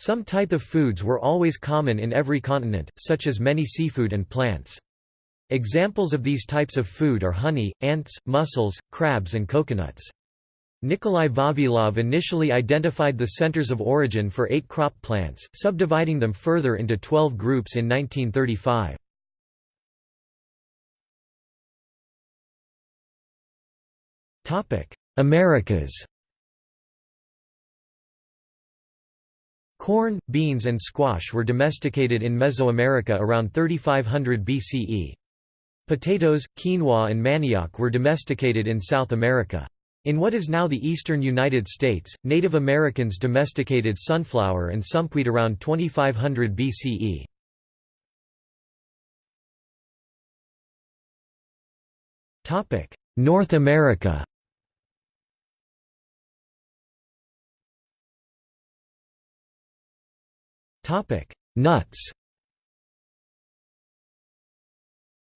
Some type of foods were always common in every continent, such as many seafood and plants. Examples of these types of food are honey, ants, mussels, crabs and coconuts. Nikolai Vavilov initially identified the centers of origin for eight crop plants, subdividing them further into 12 groups in 1935. Americas Corn, beans and squash were domesticated in Mesoamerica around 3500 BCE. Potatoes, quinoa and manioc were domesticated in South America. In what is now the eastern United States, Native Americans domesticated sunflower and sumpweed around 2500 BCE. North America Nuts.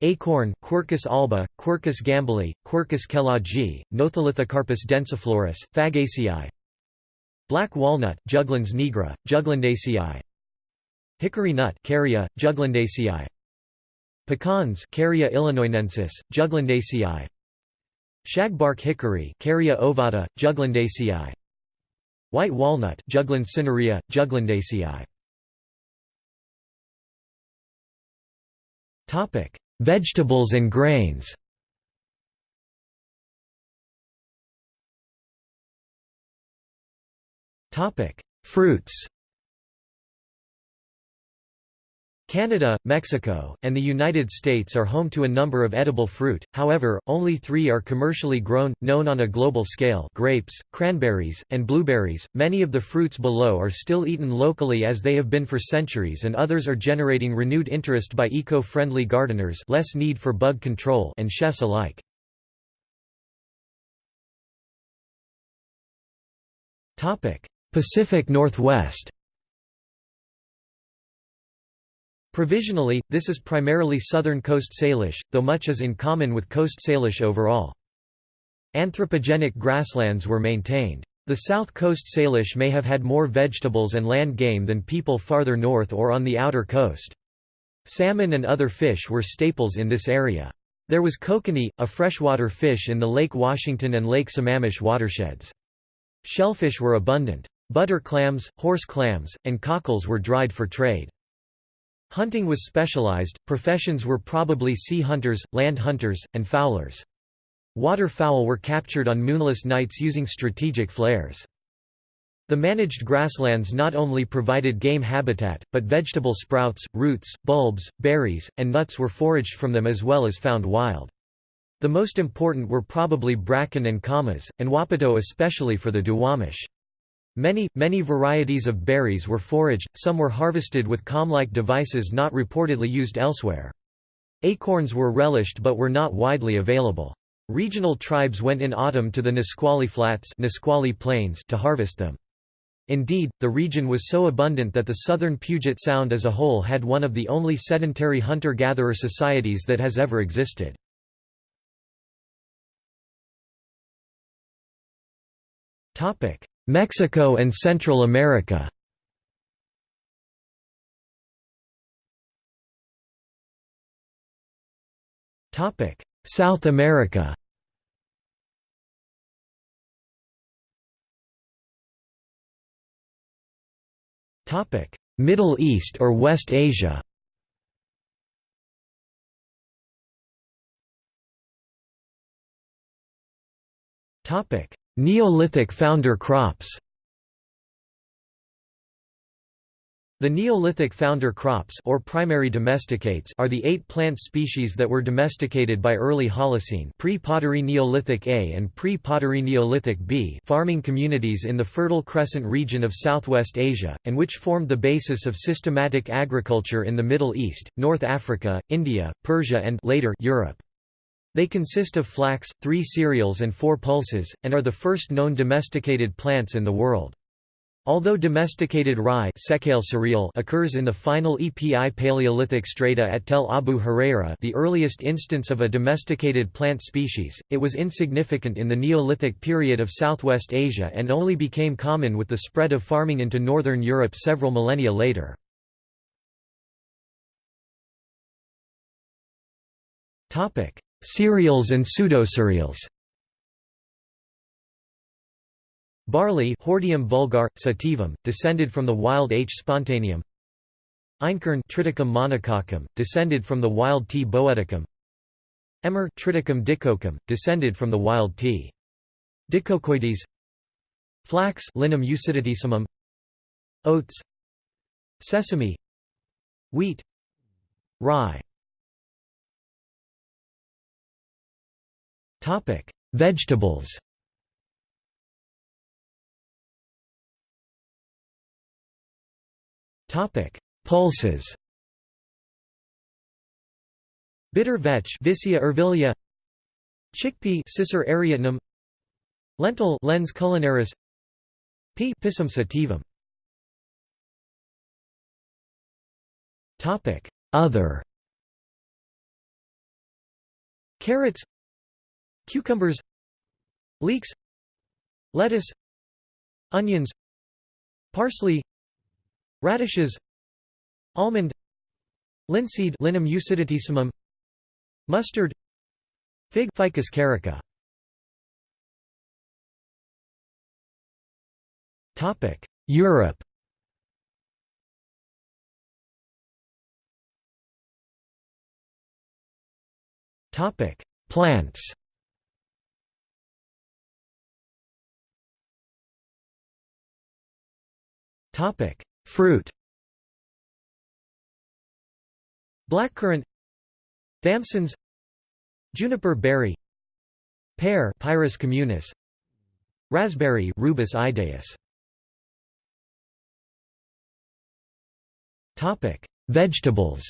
Acorn Quercus alba, Quercus gambelii, Quercus kelloggii, Notholithocarpus densiflorus, Fagaceae Black walnut Juglans nigra, Juglandaceae. Hickory nut Carya, Juglandaceae. Pecans Carya illinoinensis, Juglandaceae. Shagbark hickory Carya ovata, Juglandaceae. White walnut Juglans cinerea, Juglandaceae Topic. Vegetables and grains. Topic: Fruits Canada, Mexico, and the United States are home to a number of edible fruit, however, only three are commercially grown, known on a global scale grapes, cranberries, and blueberries. Many of the fruits below are still eaten locally as they have been for centuries and others are generating renewed interest by eco-friendly gardeners less need for bug control and chefs alike. Pacific Northwest Provisionally, this is primarily southern coast Salish, though much is in common with coast Salish overall. Anthropogenic grasslands were maintained. The south coast Salish may have had more vegetables and land game than people farther north or on the outer coast. Salmon and other fish were staples in this area. There was kokanee, a freshwater fish in the Lake Washington and Lake Sammamish watersheds. Shellfish were abundant. Butter clams, horse clams, and cockles were dried for trade. Hunting was specialized, professions were probably sea hunters, land hunters, and fowlers. Waterfowl were captured on moonless nights using strategic flares. The managed grasslands not only provided game habitat, but vegetable sprouts, roots, bulbs, berries, and nuts were foraged from them as well as found wild. The most important were probably bracken and camas, and wapato especially for the Duwamish. Many, many varieties of berries were foraged, some were harvested with comb-like devices not reportedly used elsewhere. Acorns were relished but were not widely available. Regional tribes went in autumn to the Nisqually Flats Nisqually Plains to harvest them. Indeed, the region was so abundant that the southern Puget Sound as a whole had one of the only sedentary hunter-gatherer societies that has ever existed. Mexico and Central America. South America. Middle East or West Asia Neolithic founder crops The Neolithic founder crops or primary domesticates are the eight plant species that were domesticated by early Holocene pre-Pottery Neolithic A and pre-Pottery Neolithic B farming communities in the Fertile Crescent region of Southwest Asia, and which formed the basis of systematic agriculture in the Middle East, North Africa, India, Persia and later Europe. They consist of flax, three cereals and four pulses, and are the first known domesticated plants in the world. Although domesticated rye occurs in the final EPI Paleolithic strata at Tell Abu Hureyra the earliest instance of a domesticated plant species, it was insignificant in the Neolithic period of Southwest Asia and only became common with the spread of farming into northern Europe several millennia later. Cereals and pseudocereals. Barley Hordeum vulgar, sativum, descended from the wild H. spontaneum. Einkorn Triticum monococcum, descended from the wild T. boeticum. Emmer Triticum dicoccum, descended from the wild T. dicoccoides Flax Linum usitatissimum Oats. Sesame. Wheat. Rye Vegetables. Topic: Pulses. Bitter vetch Vicia ervilia. Chickpea Cicer arietinum Lentil Lens culinaris. P Pisum sativum. Topic. Other. Carrots Cucumbers Leeks Lettuce Onions Parsley Radishes Almond Linseed Linum usitatissimum Mustard Fig Ficus carica. Topic Europe. Topic Plants Topic. Fruit. Blackcurrant. Damsons. Juniper berry. Pear. Pyrus communis. Raspberry. Rubus idaeus Topic. Vegetables.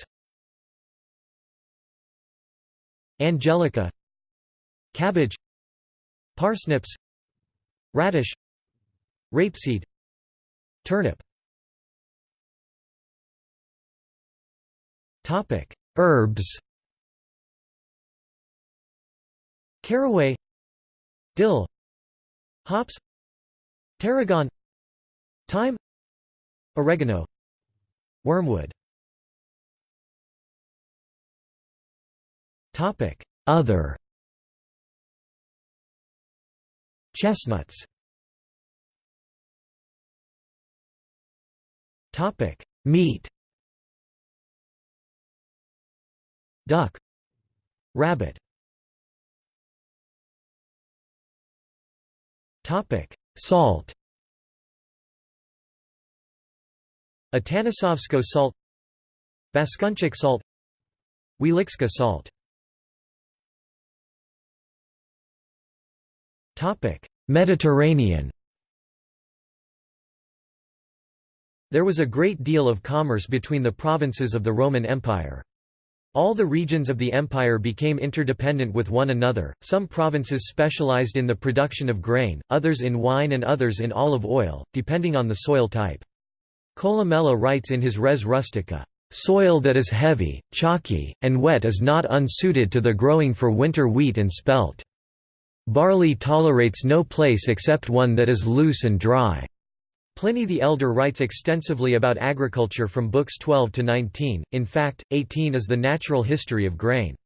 Angelica. Cabbage. Parsnips. Radish. Rapeseed Turnip Topic: Herbs. Caraway, dill, hops, tarragon, thyme, oregano, wormwood. Topic: Other. Chestnuts. Topic: Meat. Duck. Rabbit. Topic. Salt. Atanasovsko salt. Baskunchak salt. Wieliczka salt. Topic. Mediterranean There was a great deal of commerce between the provinces of the Roman Empire. All the regions of the empire became interdependent with one another, some provinces specialized in the production of grain, others in wine and others in olive oil, depending on the soil type. Columella writes in his Res Rustica, "...soil that is heavy, chalky, and wet is not unsuited to the growing for winter wheat and spelt. Barley tolerates no place except one that is loose and dry." Pliny the Elder writes extensively about agriculture from books 12 to 19, in fact, 18 is the natural history of grain.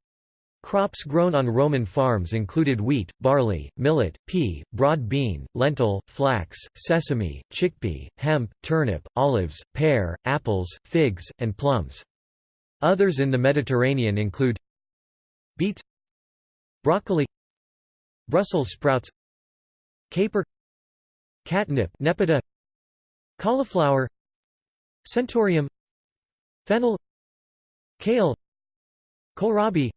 Crops grown on Roman farms included wheat, barley, millet, pea, broad bean, lentil, flax, sesame, chickpea, hemp, turnip, olives, pear, apples, figs, and plums. Others in the Mediterranean include beets broccoli Brussels sprouts caper catnip Nepeta Cauliflower Centaurium Fennel Kale Kohlrabi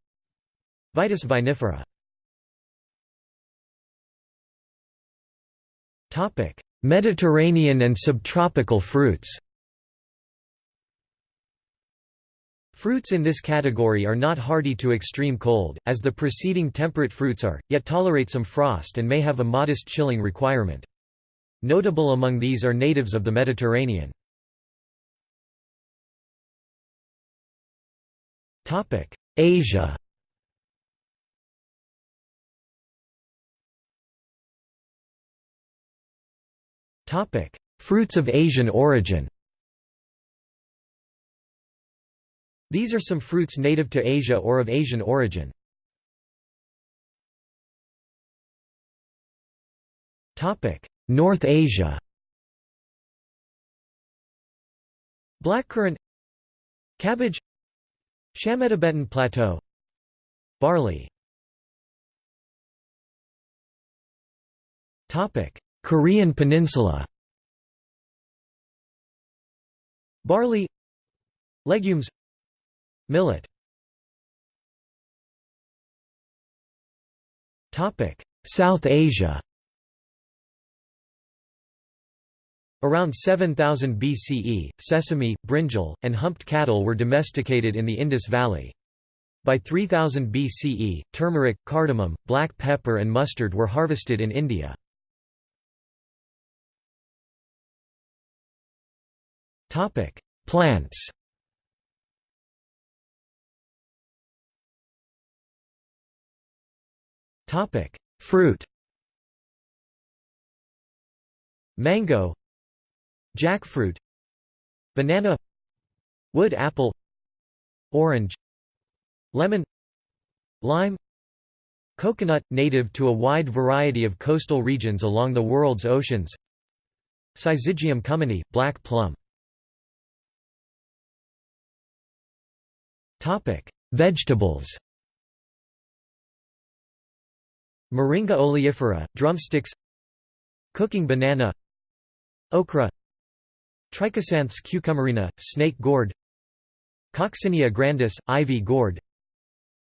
Vitis vinifera Mediterranean and subtropical fruits Fruits in this category are not hardy to extreme cold, as the preceding temperate fruits are, yet tolerate some frost and may have a modest chilling requirement. Notable among these are natives of the Mediterranean. Asia Fruits of Asian origin These are some fruits native to Asia or of Asian origin. North Asia. Blackcurrant Cabbage Chama-Tibetan Plateau. Barley. Korean Peninsula. Barley Legumes Millet. South Asia Around 7000 BCE, sesame, brinjal, and humped cattle were domesticated in the Indus Valley. By 3000 BCE, turmeric, cardamom, black pepper and mustard were harvested in India. Topic: Plants Topic: Fruit Mango Jackfruit Banana Wood apple Orange Lemon Lime Coconut – native to a wide variety of coastal regions along the world's oceans Syzygium cumini – black plum. Topic Vegetables. Moringa oleifera, drumsticks Cooking banana Okra Trichosanthes cucumerina, snake gourd Coccinia grandis, ivy gourd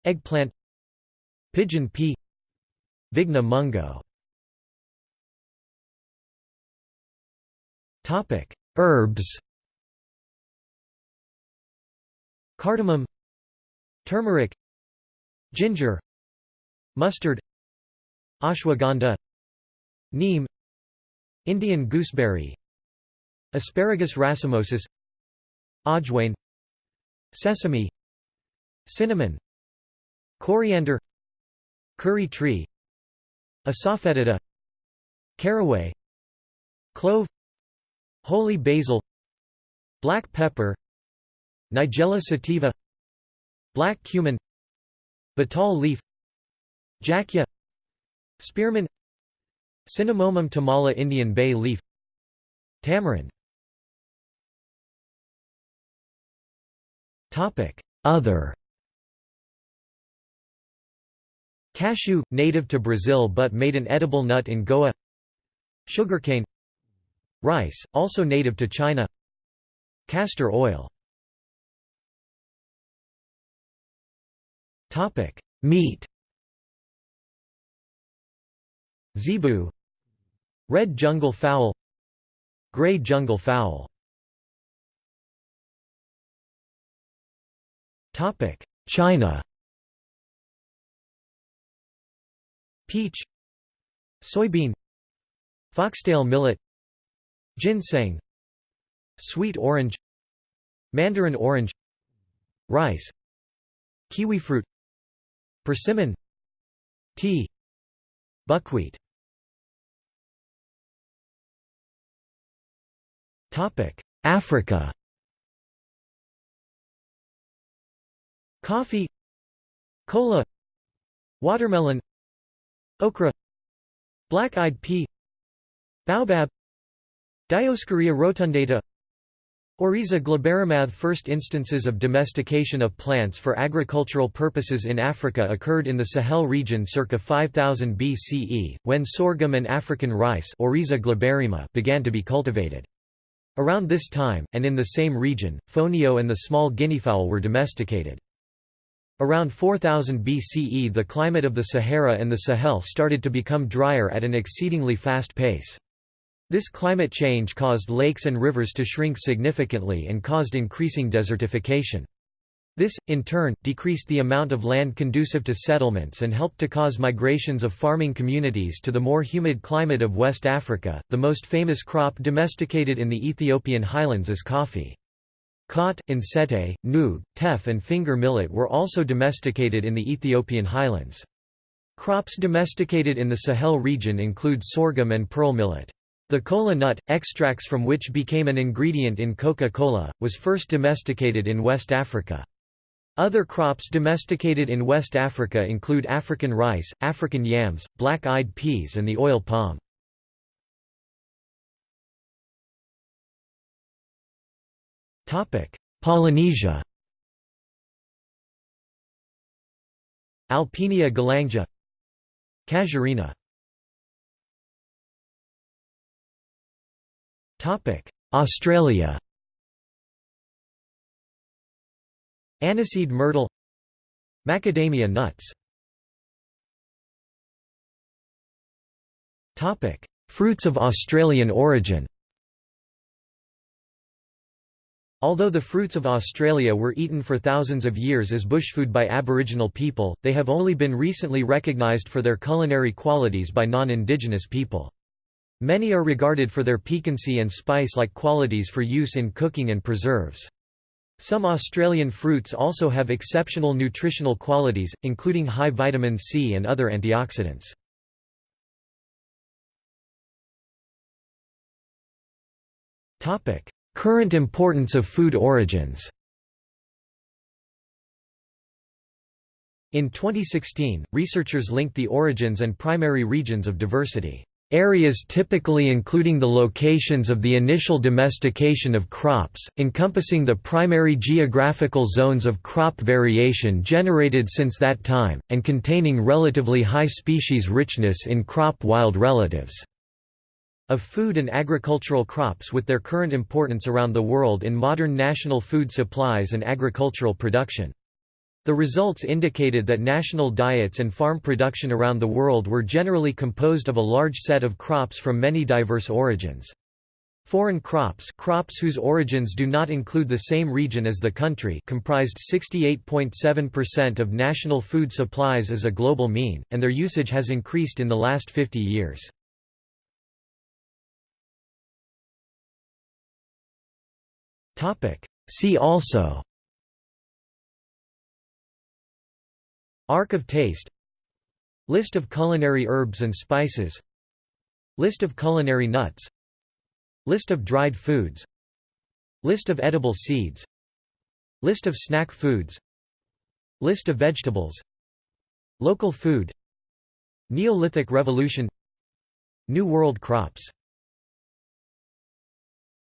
Eggplant Pigeon pea Vigna mungo. Herbs. Cardamom Turmeric Ginger Mustard Ashwagandha Neem Indian gooseberry Asparagus racemosus Ajwain Sesame Cinnamon Coriander Curry tree Asafoetida Caraway Clove Holy basil Black pepper Nigella sativa Black cumin Betel leaf Jackia Spearmint Cinnamomum tamala Indian bay leaf Tamarind Other. Cashew, native to Brazil but made an edible nut in Goa. Sugarcane. Rice, also native to China. Castor oil. Meat. Zebu. Red jungle fowl. Grey jungle fowl China Peach Soybean Foxtail millet Ginseng Sweet orange Mandarin orange Rice kiwi fruit, Persimmon Tea Buckwheat Africa Coffee Cola Watermelon Okra Black-eyed pea Baobab Dioscorea rotundata Oryza glaberrima First instances of domestication of plants for agricultural purposes in Africa occurred in the Sahel region circa 5000 BCE, when sorghum and African rice Oryza began to be cultivated. Around this time, and in the same region, fonio and the small guineafowl were domesticated. Around 4000 BCE the climate of the Sahara and the Sahel started to become drier at an exceedingly fast pace. This climate change caused lakes and rivers to shrink significantly and caused increasing desertification. This, in turn, decreased the amount of land conducive to settlements and helped to cause migrations of farming communities to the more humid climate of West Africa. The most famous crop domesticated in the Ethiopian highlands is coffee. Khat, ensete, noog, teff and finger millet were also domesticated in the Ethiopian highlands. Crops domesticated in the Sahel region include sorghum and pearl millet. The kola nut, extracts from which became an ingredient in Coca-Cola, was first domesticated in West Africa. Other crops domesticated in West Africa include African rice, African yams, black-eyed peas and the oil palm. Polynesia. Alpinia galanga Casuarina Australia. Aniseed myrtle. Macadamia nuts. Topic: Fruits of Australian origin Although the fruits of Australia were eaten for thousands of years as bushfood by Aboriginal people, they have only been recently recognised for their culinary qualities by non-Indigenous people. Many are regarded for their piquancy and spice-like qualities for use in cooking and preserves. Some Australian fruits also have exceptional nutritional qualities, including high vitamin C and other antioxidants. Current importance of food origins In 2016, researchers linked the origins and primary regions of diversity. Areas typically including the locations of the initial domestication of crops, encompassing the primary geographical zones of crop variation generated since that time, and containing relatively high species richness in crop wild relatives. Of food and agricultural crops with their current importance around the world in modern national food supplies and agricultural production. The results indicated that national diets and farm production around the world were generally composed of a large set of crops from many diverse origins. Foreign crops crops whose origins do not include the same region as the country comprised 68.7% of national food supplies as a global mean, and their usage has increased in the last 50 years. See also. Arc of Taste. List of culinary herbs and spices. List of culinary nuts. List of dried foods. List of edible seeds. List of snack foods. List of vegetables. Local food. Neolithic Revolution. New World crops